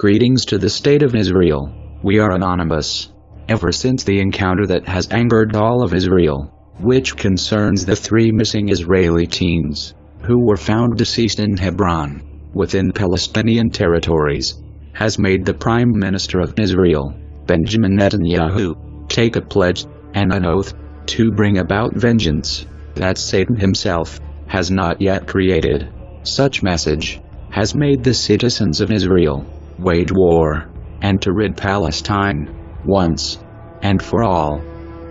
Greetings to the State of Israel. We are anonymous. Ever since the encounter that has angered all of Israel, which concerns the three missing Israeli teens, who were found deceased in Hebron, within Palestinian territories, has made the Prime Minister of Israel, Benjamin Netanyahu, take a pledge and an oath to bring about vengeance that Satan himself has not yet created. Such message has made the citizens of Israel wage war and to rid Palestine once and for all.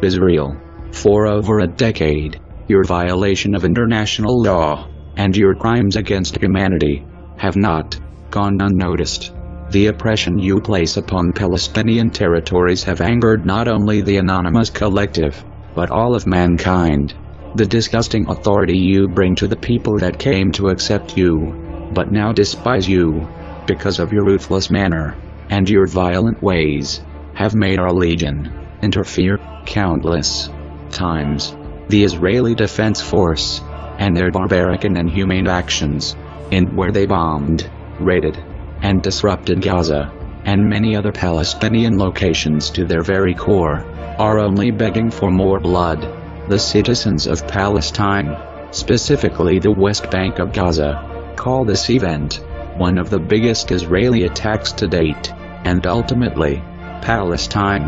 Israel, for over a decade, your violation of international law and your crimes against humanity have not gone unnoticed. The oppression you place upon Palestinian territories have angered not only the anonymous collective, but all of mankind. The disgusting authority you bring to the people that came to accept you, but now despise you, because of your ruthless manner, and your violent ways, have made our legion interfere countless times. The Israeli Defense Force, and their barbaric and inhumane actions, in where they bombed, raided, and disrupted Gaza, and many other Palestinian locations to their very core, are only begging for more blood. The citizens of Palestine, specifically the West Bank of Gaza, call this event one of the biggest Israeli attacks to date, and ultimately, Palestine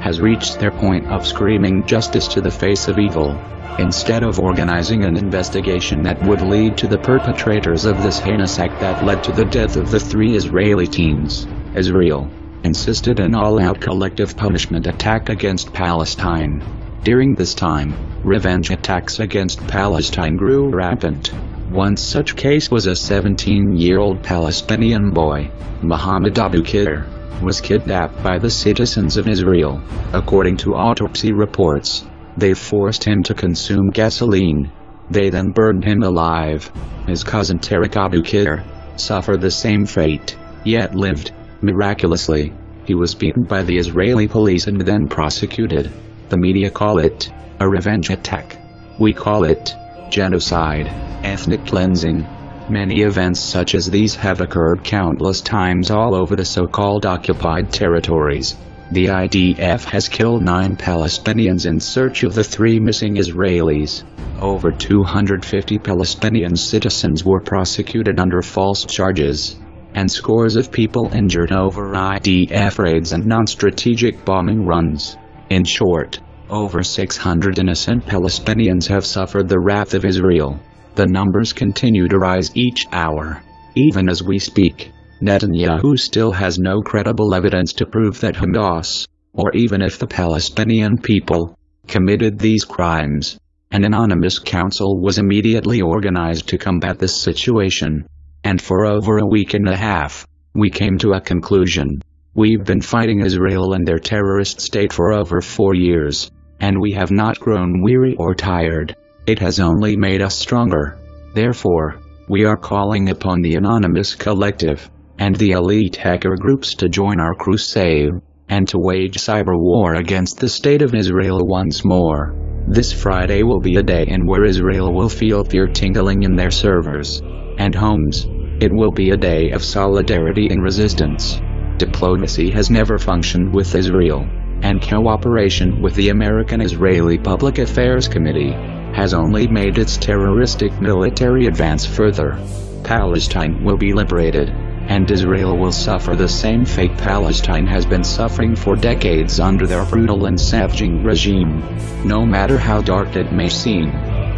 has reached their point of screaming justice to the face of evil, instead of organizing an investigation that would lead to the perpetrators of this heinous act that led to the death of the three Israeli teens. Israel insisted an all-out collective punishment attack against Palestine. During this time, revenge attacks against Palestine grew rampant. One such case was a 17-year-old Palestinian boy, Muhammad Abu Kir, was kidnapped by the citizens of Israel. According to autopsy reports, they forced him to consume gasoline. They then burned him alive. His cousin Tariq Abu Kir suffered the same fate, yet lived. Miraculously, he was beaten by the Israeli police and then prosecuted. The media call it a revenge attack. We call it genocide ethnic cleansing. Many events such as these have occurred countless times all over the so-called occupied territories. The IDF has killed nine Palestinians in search of the three missing Israelis. Over 250 Palestinian citizens were prosecuted under false charges, and scores of people injured over IDF raids and non-strategic bombing runs. In short, over 600 innocent Palestinians have suffered the wrath of Israel. The numbers continue to rise each hour. Even as we speak, Netanyahu still has no credible evidence to prove that Hamas, or even if the Palestinian people, committed these crimes. An anonymous council was immediately organized to combat this situation. And for over a week and a half, we came to a conclusion. We've been fighting Israel and their terrorist state for over four years, and we have not grown weary or tired. It has only made us stronger. Therefore, we are calling upon the Anonymous Collective and the elite hacker groups to join our crusade and to wage cyber war against the state of Israel once more. This Friday will be a day in where Israel will feel fear tingling in their servers and homes. It will be a day of solidarity and resistance. Diplomacy has never functioned with Israel, and cooperation with the American Israeli Public Affairs Committee has only made its terroristic military advance further. Palestine will be liberated, and Israel will suffer the same fate Palestine has been suffering for decades under their brutal and savaging regime. No matter how dark it may seem,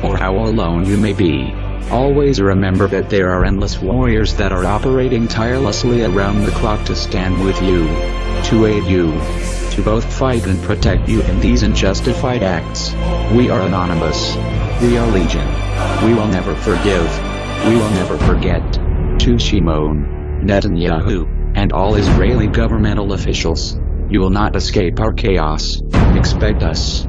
or how alone you may be, always remember that there are endless warriors that are operating tirelessly around the clock to stand with you, to aid you, to both fight and protect you in these unjustified acts. We are anonymous. We are legion. We will never forgive. We will never forget. To Shimon, Netanyahu, and all Israeli governmental officials. You will not escape our chaos. Expect us.